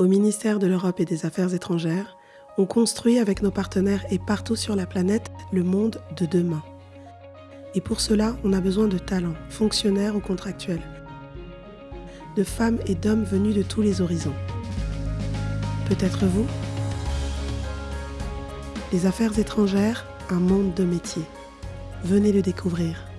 Au ministère de l'Europe et des Affaires étrangères, on construit avec nos partenaires et partout sur la planète le monde de demain. Et pour cela, on a besoin de talents, fonctionnaires ou contractuels, de femmes et d'hommes venus de tous les horizons. Peut-être vous Les affaires étrangères, un monde de métiers. Venez le découvrir.